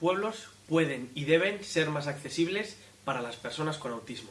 pueblos pueden y deben ser más accesibles para las personas con autismo.